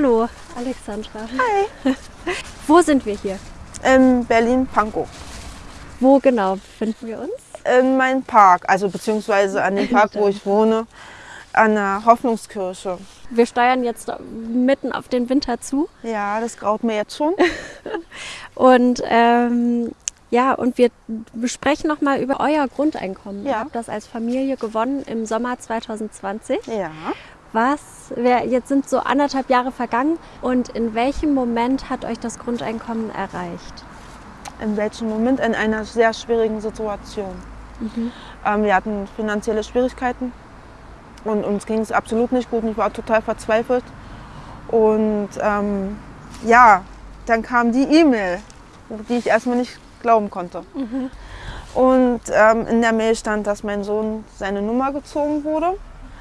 Hallo, Alexandra. Hi. Wo sind wir hier? In Berlin-Pankow. Wo genau befinden wir uns? In meinem Park, also beziehungsweise an dem Park, wo ich wohne, an der Hoffnungskirche. Wir steuern jetzt mitten auf den Winter zu. Ja, das graut mir jetzt schon. Und ähm, ja, und wir besprechen nochmal über euer Grundeinkommen. Ja. Ihr habt das als Familie gewonnen im Sommer 2020. Ja. Was, jetzt sind so anderthalb Jahre vergangen und in welchem Moment hat euch das Grundeinkommen erreicht? In welchem Moment? In einer sehr schwierigen Situation. Ähm, wir hatten finanzielle Schwierigkeiten und uns ging es absolut nicht gut. und Ich war total verzweifelt. Und ähm, ja, dann kam die E-Mail, die ich erstmal nicht glauben konnte. Und ähm, in der Mail stand, dass mein Sohn seine Nummer gezogen wurde.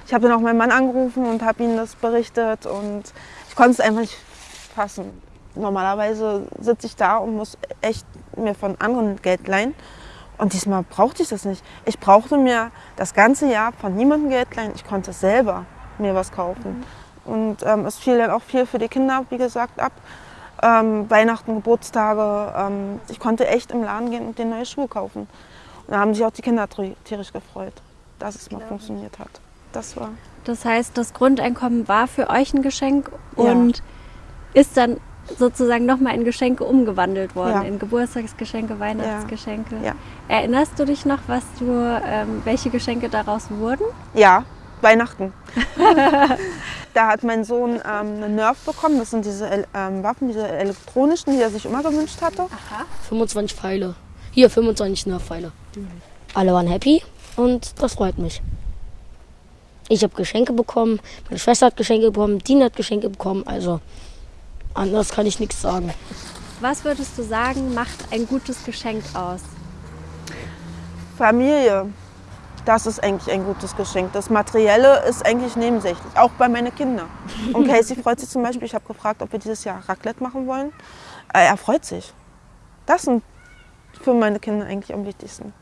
Ich habe dann auch meinen Mann angerufen und habe ihm das berichtet und ich konnte es einfach nicht fassen. Normalerweise sitze ich da und muss echt mir von anderen Geld leihen. Und diesmal brauchte ich das nicht. Ich brauchte mir das ganze Jahr von niemandem Geld leihen. Ich konnte selber mir was kaufen. Und ähm, es fiel dann auch viel für die Kinder, wie gesagt, ab. Ähm, Weihnachten, Geburtstage. Ähm, ich konnte echt im Laden gehen und den neue Schuhe kaufen. Und da haben sich auch die Kinder tierisch gefreut, dass es mal funktioniert hat. Das war. Das heißt, das Grundeinkommen war für euch ein Geschenk Ja. und ist dann sozusagen nochmal in Geschenke umgewandelt worden, Ja. in Geburtstagsgeschenke, Weihnachtsgeschenke. Ja. Erinnerst du dich noch, was du, ähm, welche Geschenke daraus wurden? Ja, Weihnachten. da hat mein Sohn ähm, eine Nerf bekommen. Das sind diese ähm, Waffen, diese elektronischen, die er sich immer gewünscht hatte. 25 Pfeile. Hier, 25 Nerf-Pfeile. Alle waren happy und das freut mich. Ich habe Geschenke bekommen, meine Schwester hat Geschenke bekommen, Dina hat Geschenke bekommen, also anders kann ich nichts sagen. Was würdest du sagen, macht ein gutes Geschenk aus? Familie, das ist eigentlich ein gutes Geschenk. Das Materielle ist eigentlich nebensächlich, auch bei meinen Kindern. Und Casey freut sich zum Beispiel, ich habe gefragt, ob wir dieses Jahr Raclette machen wollen. Äh, er freut sich. Das sind für meine Kinder eigentlich am wichtigsten.